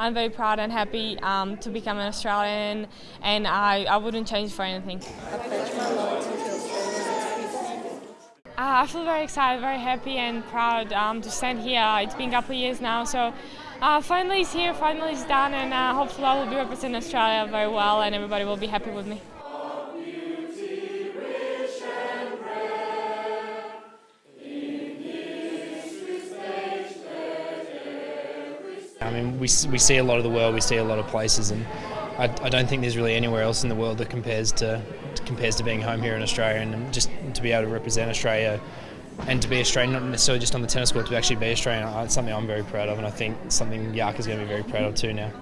I'm very proud and happy um, to become an Australian, and I, I wouldn't change for anything. Uh, I feel very excited, very happy and proud um, to stand here. It's been a couple of years now, so uh, finally it's here, finally it's done, and uh, hopefully I will be representing Australia very well and everybody will be happy with me. I mean, we, we see a lot of the world, we see a lot of places, and I, I don't think there's really anywhere else in the world that compares to compares to being home here in Australia, and just to be able to represent Australia and to be Australian, not necessarily just on the tennis court, to actually be Australian, uh, it's something I'm very proud of, and I think something Yark is going to be very proud of too now.